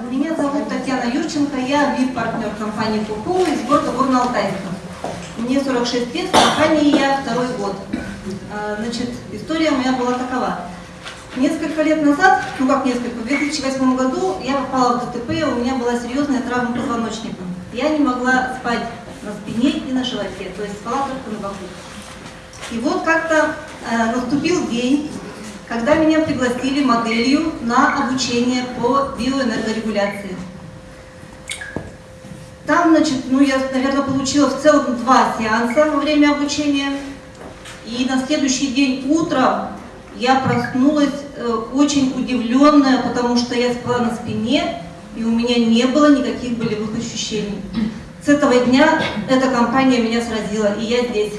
Меня зовут Татьяна Юрченко, я VIP-партнер компании Куку из города Горно-Алтайска. Мне 46 лет, в компании я второй год. А, Значит, история моя была такова. Несколько лет назад, ну как несколько, в 2008 году я попала в ДТП, у меня была серьезная травма позвоночника. Я не могла спать на спине и на животе, то есть спала только на боку. И вот как-то э, наступил день, когда меня пригласили моделью на обучение по биоэнергорегуляции. Там, значит, ну я, наверное, получила в целом два сеанса во время обучения. И на следующий день утром я проснулась э, очень удивленная, потому что я спала на спине, и у меня не было никаких болевых ощущений. С этого дня эта компания меня сразила, и я здесь.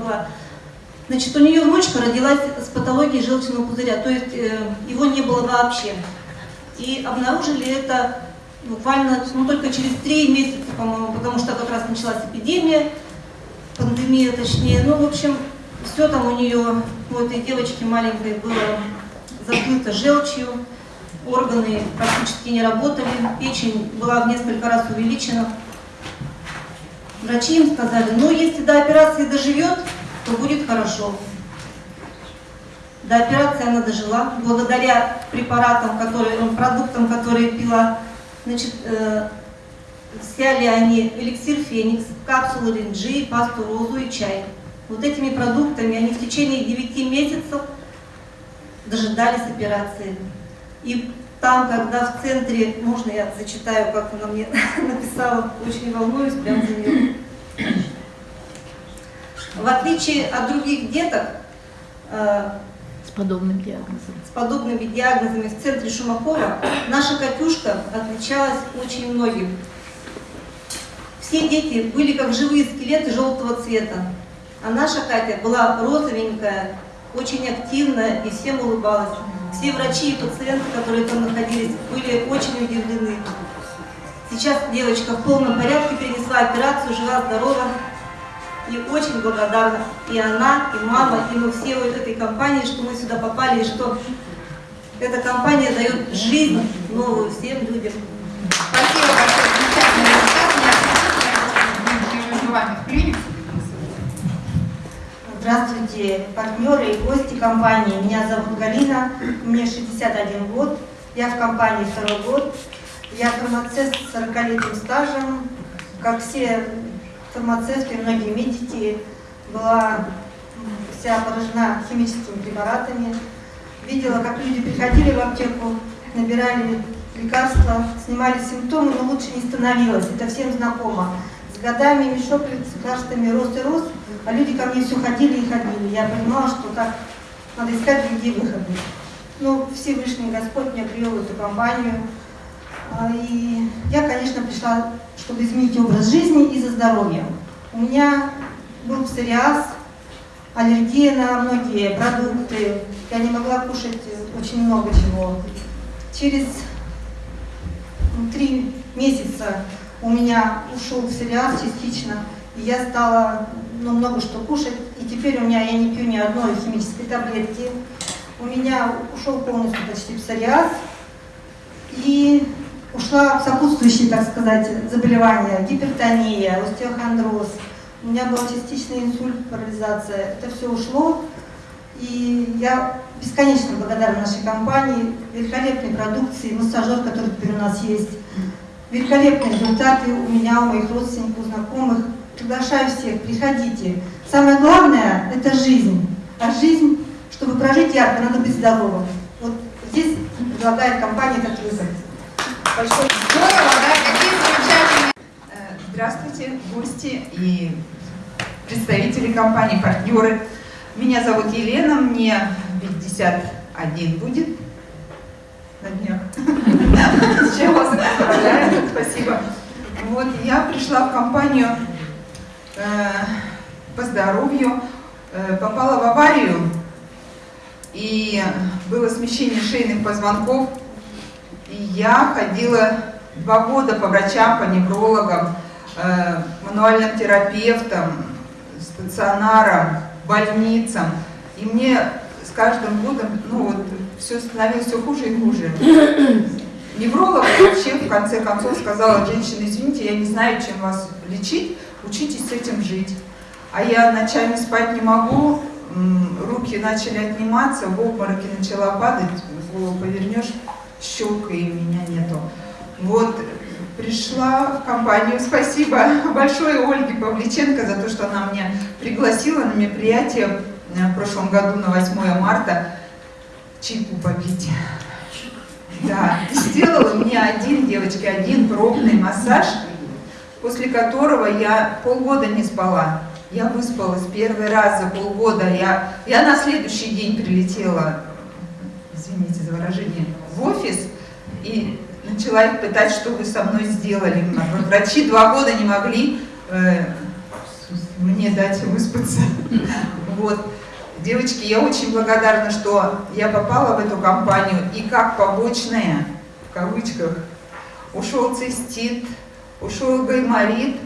Смогла. Значит, у нее внучка родилась с патологией желчного пузыря, то есть э, его не было вообще. И обнаружили это буквально, ну, только через три месяца, по-моему, потому что как раз началась эпидемия, пандемия точнее. Ну, в общем, все там у нее, у этой девочки маленькой было закрыто желчью, органы практически не работали, печень была в несколько раз увеличена. Врачи им сказали, ну, если до операции доживет, то будет хорошо. До операции она дожила, благодаря препаратам, которые, ну, продуктам, которые пила. Значит, э, взяли они эликсир Феникс, капсулы Ринджи, пасту Розу и чай. Вот этими продуктами они в течение 9 месяцев дожидались операции. И там, когда в центре, можно я зачитаю, как она мне написала, очень волнуюсь прям за нее. В отличие от других деток, э, С подобным диагнозом. с подобными диагнозами в центре Шумакова, наша Катюшка отличалась очень многим. Все дети были как живые скелеты желтого цвета, а наша Катя была розовенькая, очень активная и всем улыбалась. Все врачи и пациенты, которые там находились, были очень удивлены. Сейчас девочка в полном порядке перенесла операцию, жива-здорова и очень благодарна. И она, и мама, и мы все вот этой компании, что мы сюда попали, и что эта компания дает жизнь новую всем людям. Спасибо большое. Здравствуйте, партнеры и гости компании. Меня зовут Галина, мне 61 год. Я в компании второй год. Я фармацевт с 40-летним стажем. Как все фармацевты, многие медики, была вся поражена химическими препаратами. Видела, как люди приходили в аптеку, набирали лекарства, снимали симптомы, но лучше не становилось. Это всем знакомо. С годами мешок лекарствами рос и рос, а люди ко мне все ходили и ходили. Я понимала, что так надо искать другие выходы. Ну, Всевышний Господь меня привел в эту компанию. А, И я, конечно, пришла, чтобы изменить образ жизни и за здоровьем. У меня был псориаз, аллергия на многие продукты. Я не могла кушать очень много чего. Через ну, три месяца у меня ушел псориаз частично, и я стала ну, много что кушать. И теперь у меня я не пью ни одной химической таблетки. У меня ушел полностью почти псориаз. И ушла сопутствующие, так сказать, заболевания, гипертония, остеохондроз. У меня был частичный инсульт, парализация. Это все ушло. И я бесконечно благодарна нашей компании, великолепной продукции, массажер, который теперь у нас есть. Великолепные результаты у меня, у моих родственников, у знакомых. Приглашаю всех, приходите. Самое главное – это жизнь. А жизнь, чтобы прожить ярко, надо быть здоровым. Вот здесь предлагает компания этот выход. Большое Здорово, да, какие замечательные. Э, Здравствуйте, гости и представители компании, партнеры. Меня зовут Елена, мне 51 будет на днях. С чем вас поздравляю, спасибо. Вот, я пришла в компанию э, по здоровью, э, попала в аварию, и было смещение шейных позвонков, и я ходила два года по врачам, по неврологам, э, мануальным терапевтам, стационарам, больницам. И мне с каждым годом, ну вот, все становилось все хуже и хуже. Невролог вообще в конце концов сказала, женщина, извините, я не знаю, чем вас лечить, учитесь с этим жить. А я ночами спать не могу, руки начали отниматься, в обмороке начала падать, голову повернешь, щелка и меня нету. Вот, пришла в компанию, спасибо большое Ольге Павличенко за то, что она меня пригласила на мероприятие в прошлом году на 8 марта чайку попить. Да, сделала мне один, девочки, один пробный массаж, после которого я полгода не спала. Я выспалась первый раз за полгода. Я, я на следующий день прилетела, извините за выражение, офис и начала их пытать, что вы со мной сделали. Врачи два года не могли э, мне дать выспаться. Вот. Девочки, я очень благодарна, что я попала в эту компанию и как побочная, в кавычках, ушел цистит, ушел гайморит,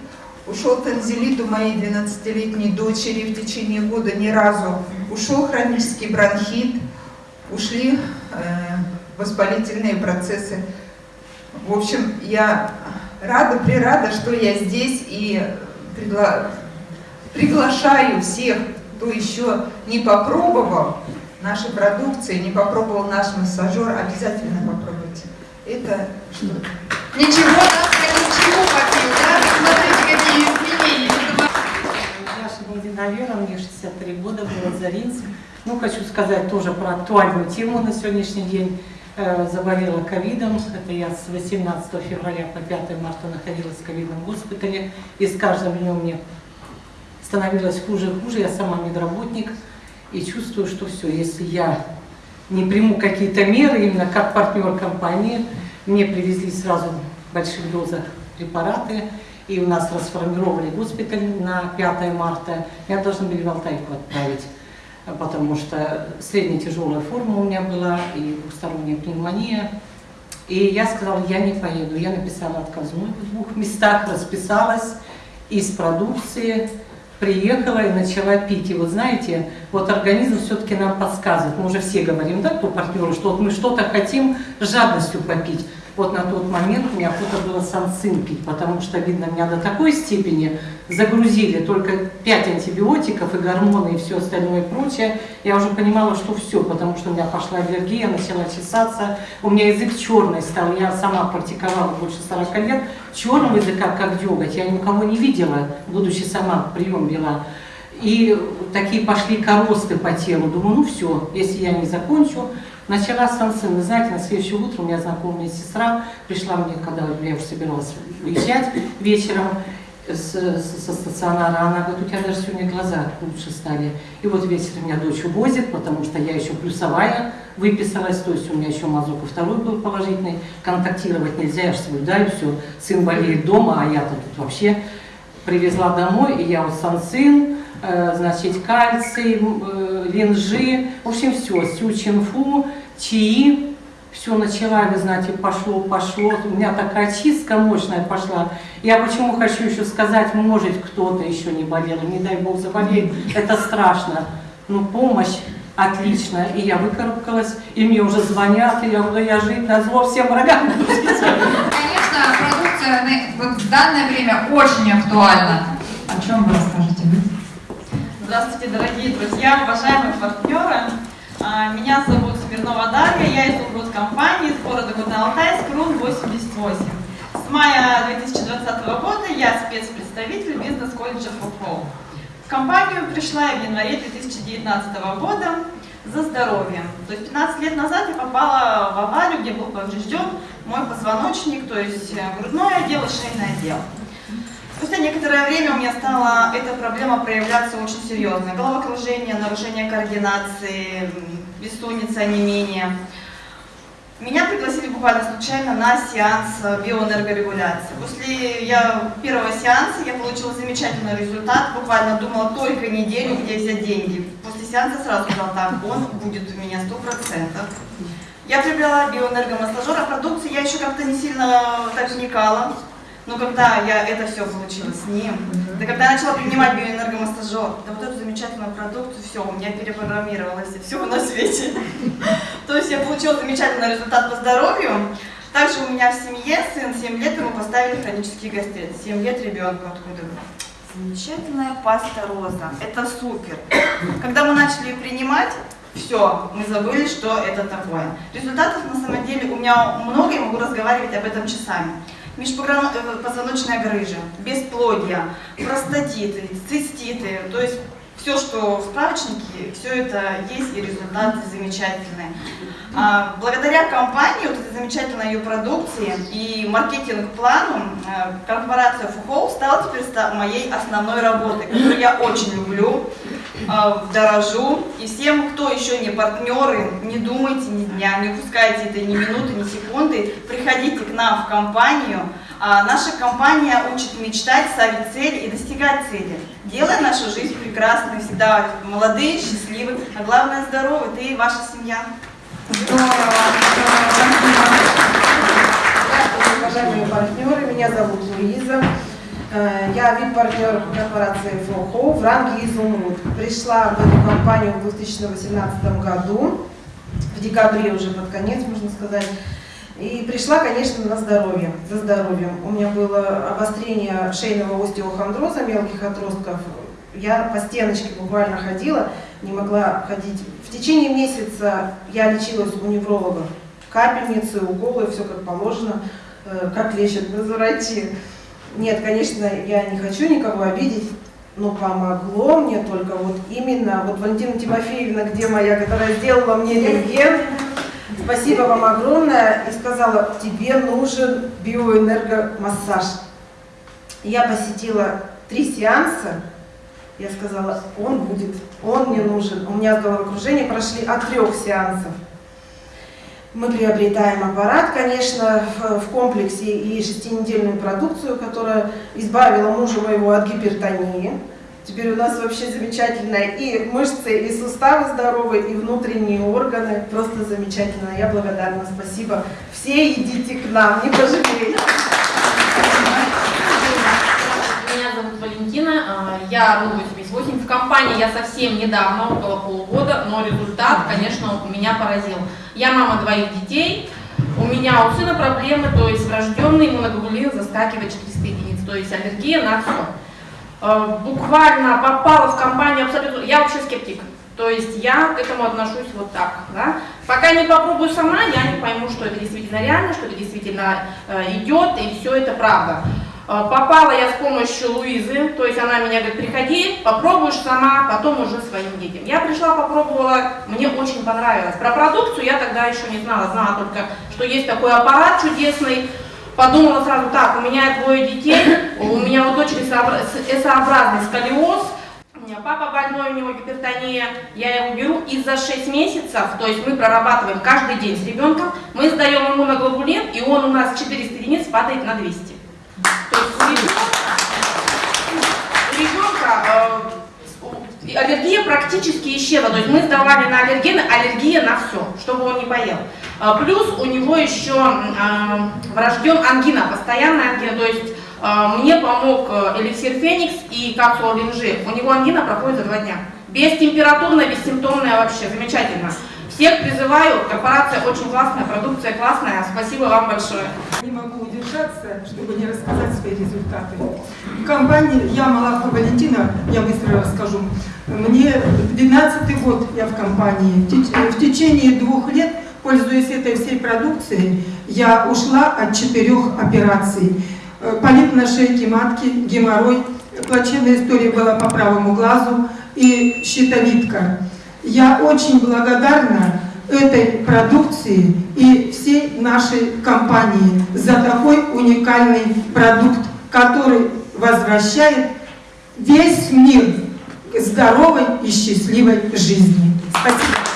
ушел танзелит у моей 12-летней дочери в течение года ни разу, ушел хронический бронхит, ушли э, воспалительные процессы. В общем, я рада, прирада, что я здесь и пригла приглашаю всех кто еще не попробовал нашей продукции, не попробовал наш массажер, обязательно попробуйте. Это что? Ничего, да, ничего попил, да? Смотрите, какие изменения. Наша Мединовера, мне 63 года, город Заринск. Ну, хочу сказать тоже про актуальную тему на сегодняшний день. Э, заболела ковидом. Это я с 18 февраля по 5 марта находилась в ковидном госпитале. И с каждым днем мне становилось хуже и хуже, я сама медработник, и чувствую, что все, если я не приму какие-то меры, именно как партнер компании, мне привезли сразу в больших дозах препараты, и у нас расформировали госпиталь на 5 марта, меня должны были в Алтайку отправить, потому что средняя тяжелая форма у меня была, и двухсторонняя пневмония, и я сказала, я не поеду. Я написала отказную в двух местах, расписалась из продукции, приехала и начала пить. И вот знаете, вот организм все-таки нам подсказывает, мы уже все говорим, да, кто партнеры, что вот мы что-то хотим жадностью попить. Вот на тот момент у меня охота было санцин пить, потому что, видно, меня до такой степени загрузили только 5 антибиотиков и гормоны и все остальное и прочее. Я уже понимала, что все, потому что у меня пошла аллергия, начала чесаться, у меня язык черный стал, я сама практиковала больше 40 лет, черного языка, как деготь, я никого не видела, будучи сама прием вела. И такие пошли коросты по телу. Думаю, ну все, если я не закончу, Начала сын, вы знаете, на следующее утро у меня знакомая сестра пришла мне, когда я уже собиралась уезжать вечером с, со стационара, она говорит, у тебя даже сегодня глаза лучше стали. И вот вечером меня дочь увозит, потому что я еще плюсовая выписалась, то есть у меня еще мазок и второй был положительный, контактировать нельзя, я же соблюдаю, все, сын болеет дома, а я-то тут вообще привезла домой, и я вот сан сын, Э, значит, кальций, э, линжи, в общем, все, сючинфу, чаи, все начала, вы знаете, пошло, пошло, у меня такая чистка мощная пошла. Я почему хочу еще сказать, может кто-то еще не болел, не дай бог заболеет, это страшно. Но помощь отличная, и я выкарабкалась, и мне уже звонят, и я говорю, я жить на зло всем врагам. Конечно, продукция в данное время очень актуальна. О чем вы расскажете? Здравствуйте, дорогие друзья, уважаемые партнеры. А, меня зовут Смирнова Дарья, я из компании из города Горно-Алтайск, РУН 88. С мая 2020 года я спецпредставитель бизнес-колледжа ФОПО. В компанию пришла я в январе 2019 года за здоровьем. То есть 15 лет назад я попала в аварию, где был поврежден мой позвоночник, то есть грудное отдел и шейное отдел. Спустя некоторое время у меня стала эта проблема проявляться очень серьезно. Головокружение, нарушение координации, бессонница, не менее. Меня пригласили буквально случайно на сеанс биоэнергорегуляции. После я, первого сеанса я получила замечательный результат, буквально думала только неделю, где взять деньги. После сеанса сразу сказала, так, он будет у меня 100%. Я приобрела биоэнергомассажер, а продукции я еще как-то не сильно так вникала. Но когда я это все получила с ним, да когда я начала принимать биоэнергомассажер, да вот эту замечательную продукцию, все, у меня перепрограммировалось, и все на свете. То есть я получила замечательный результат по здоровью. Также у меня в семье сын 7 лет, ему поставили хронический гастрит. 7 лет ребенку откуда? Замечательная паста роза. Это супер. Когда мы начали ее принимать, все, мы забыли, что это такое. Результатов на самом деле у меня много, я могу разговаривать об этом часами. Межпозвоночная грыжа, бесплодие, простатиты, циститы, то есть все, что в справочнике, все это есть и результаты замечательные. А, благодаря компании, вот этой замечательной ее продукции и маркетинг-плану, а, корпорация Фухол стала теперь моей основной работой, которую я очень люблю, а, дорожу. И всем, кто еще не партнеры, не думайте ни дня, не упускайте это ни минуты, ни секунды, приходите к нам в компанию. Наша компания учит мечтать, ставить цели и достигать цели, делая нашу жизнь прекрасной, всегда молодые, счастливы, а главное здоровы, ты и ваша семья. Здорово, уважаемые партнеры, меня зовут Луиза. Э, я вип-партнер корпорации ФОХО в ранге «Изумруд». Пришла в эту компанию в 2018 году, в декабре уже под конец, можно сказать. И пришла, конечно, на здоровье, за здоровьем. У меня было обострение шейного остеохондроза, мелких отростков. Я по стеночке буквально ходила, не могла ходить. В течение месяца я лечилась у невролога. Капельницы, уколы, все как положено, э, как лечат врачи. Нет, конечно, я не хочу никого обидеть, но помогло мне только вот именно, вот Валентина Тимофеевна, где моя, которая сделала мне рентген, спасибо вам огромное, и сказала, тебе нужен биоэнергомассаж. Я посетила три сеанса, я сказала, он будет, он мне нужен. У меня головокружение прошли от трех сеансов. Мы приобретаем аппарат, конечно, в комплексе и шестинедельную продукцию, которая избавила мужа моего от гипертонии. Теперь у нас вообще замечательно и мышцы, и суставы здоровые, и внутренние органы. Просто замечательно. Я благодарна. Спасибо. Все идите к нам, не пожалеете. Валентина, а, я РУ-88. В компании я совсем недавно, около полугода, но результат, конечно, меня поразил. Я мама двоих детей, у меня у сына проблемы, то есть врожденный иммуноглобулин заскакивает 400 единиц, то есть аллергия на все. А, буквально попала в компанию абсолютно... Я вообще скептик. То есть я к этому отношусь вот так. Да? Пока не попробую сама, я не пойму, что это действительно реально, что это действительно э, идет, и все это правда. А, попала я с помощью Луизы, то есть она меня говорит, приходи, попробуешь сама, потом уже своим детям. Я пришла, попробовала, мне очень понравилось. Про продукцию я тогда еще не знала, знала только, что есть такой аппарат чудесный. Подумала сразу, так, у меня двое детей, у меня у дочери S-образный сколиоз, у меня папа больной, у него гипертония, я его беру и за 6 месяцев, то есть мы прорабатываем каждый день с ребенком, мы сдаем ему на глобулин, и он у нас 400 единиц падает на 200. То есть у ребенка э, аллергия практически исчезла. То есть мы сдавали на аллергены, аллергия на все, чтобы он не поел. А, плюс у него еще э, врожден ангина, постоянная ангина. То есть э, мне помог эликсир Феникс и капсула Линжи. У него ангина проходит за два дня. Бестемпературная, бессимптомная вообще, замечательно. Всех призываю, корпорация очень классная, продукция классная. Спасибо вам большое. Не могу удержаться, чтобы не рассказать свои результаты. В компании «Я Малахова Валентина», я быстро расскажу, мне 12 год я в компании. В течение двух лет, пользуясь этой всей продукцией, я ушла от четырех операций. Э, полип на шейке матки, геморрой, плачевная история была по правому глазу и щитовидка. Я очень благодарна этой продукции и всей нашей компании за такой уникальный продукт, который возвращает весь мир к здоровой и счастливой жизни. Спасибо.